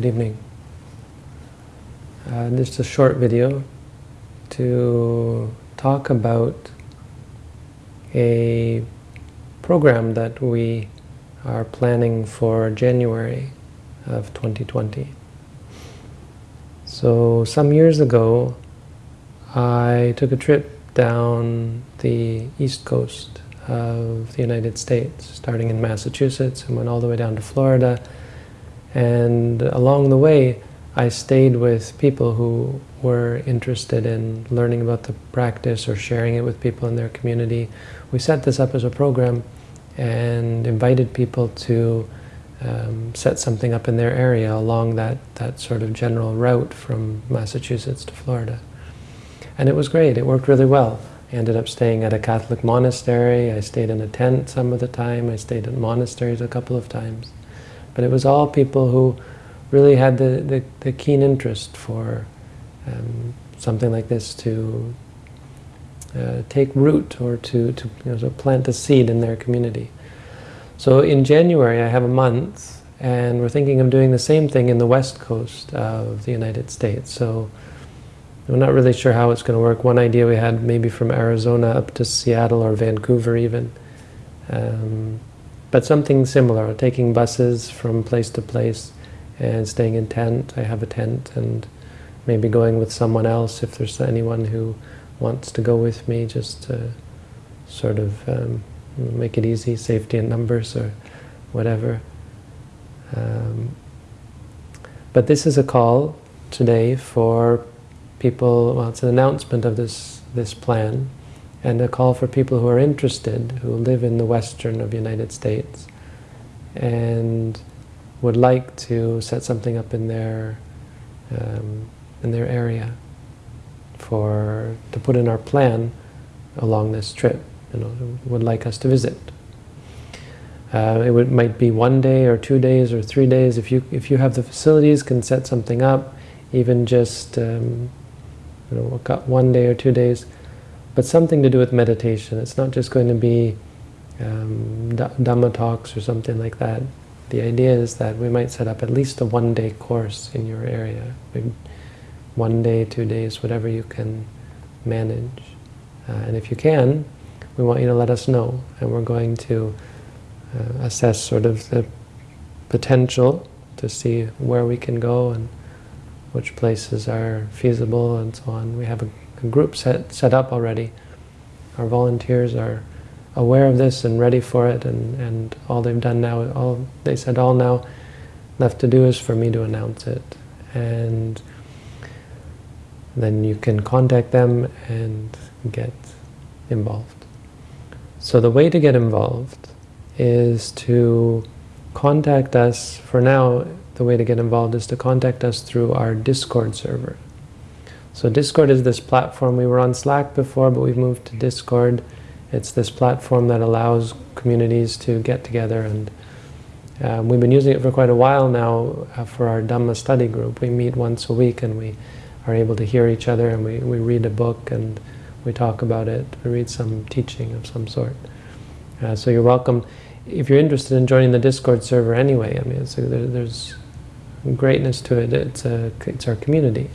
Good evening. Uh, is a short video to talk about a program that we are planning for January of 2020. So some years ago I took a trip down the east coast of the United States, starting in Massachusetts and went all the way down to Florida and along the way, I stayed with people who were interested in learning about the practice or sharing it with people in their community. We set this up as a program and invited people to um, set something up in their area along that, that sort of general route from Massachusetts to Florida. And it was great. It worked really well. I ended up staying at a Catholic monastery. I stayed in a tent some of the time. I stayed at monasteries a couple of times. But it was all people who really had the, the, the keen interest for um, something like this to uh, take root or to, to, you know, plant a seed in their community. So in January I have a month and we're thinking of doing the same thing in the west coast of the United States. So we're not really sure how it's going to work. One idea we had maybe from Arizona up to Seattle or Vancouver even. Um, but something similar, taking buses from place to place and staying in tent. I have a tent and maybe going with someone else if there's anyone who wants to go with me just to sort of um, make it easy, safety in numbers or whatever. Um, but this is a call today for people, well it's an announcement of this, this plan and a call for people who are interested, who live in the western of the United States, and would like to set something up in their um, in their area for to put in our plan along this trip. You know, would like us to visit. Uh, it would, might be one day or two days or three days. If you if you have the facilities, can set something up, even just um, you know one day or two days but something to do with meditation. It's not just going to be um, Dhamma talks or something like that. The idea is that we might set up at least a one-day course in your area. Maybe one day, two days, whatever you can manage. Uh, and if you can, we want you to let us know. And we're going to uh, assess sort of the potential to see where we can go and which places are feasible and so on. We have a a group set, set up already. Our volunteers are aware of this and ready for it, and, and all they've done now, all they said all now left to do is for me to announce it. And then you can contact them and get involved. So the way to get involved is to contact us, for now, the way to get involved is to contact us through our Discord server. So Discord is this platform. We were on Slack before, but we've moved to Discord. It's this platform that allows communities to get together and um, we've been using it for quite a while now uh, for our Dhamma study group. We meet once a week and we are able to hear each other and we, we read a book and we talk about it. We read some teaching of some sort. Uh, so you're welcome. If you're interested in joining the Discord server anyway, I mean, there, there's greatness to it. It's, a, it's our community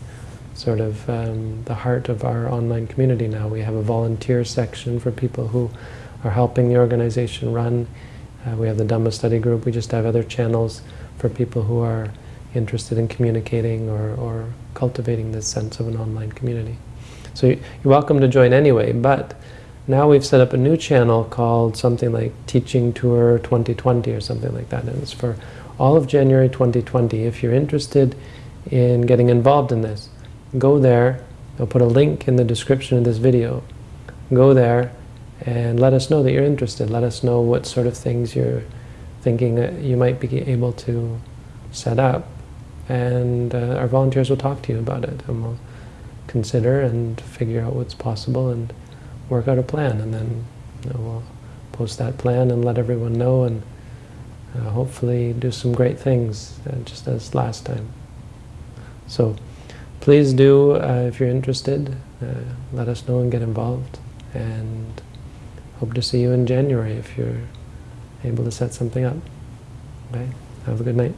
sort of um, the heart of our online community now. We have a volunteer section for people who are helping the organization run. Uh, we have the Dhamma study group. We just have other channels for people who are interested in communicating or, or cultivating this sense of an online community. So you're welcome to join anyway, but now we've set up a new channel called something like Teaching Tour 2020 or something like that, and it's for all of January 2020. If you're interested in getting involved in this, go there. I'll put a link in the description of this video. Go there and let us know that you're interested. Let us know what sort of things you're thinking that you might be able to set up. And uh, our volunteers will talk to you about it and we'll consider and figure out what's possible and work out a plan. And then you know, we'll post that plan and let everyone know and uh, hopefully do some great things uh, just as last time. So please do, uh, if you're interested, uh, let us know and get involved. And hope to see you in January if you're able to set something up. Okay? Have a good night.